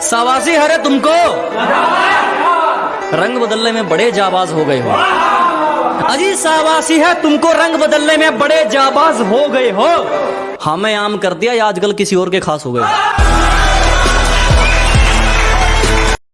सावासी हरे तुमको। रंग बदलने में बड़े जाबाज हो गए हो। अजी सावासी है, तुमको रंग बदलने में बड़े जाबाज हो गए हो। हाँ, हमें आम कर दिया, या आजकल किसी और के खास हो गए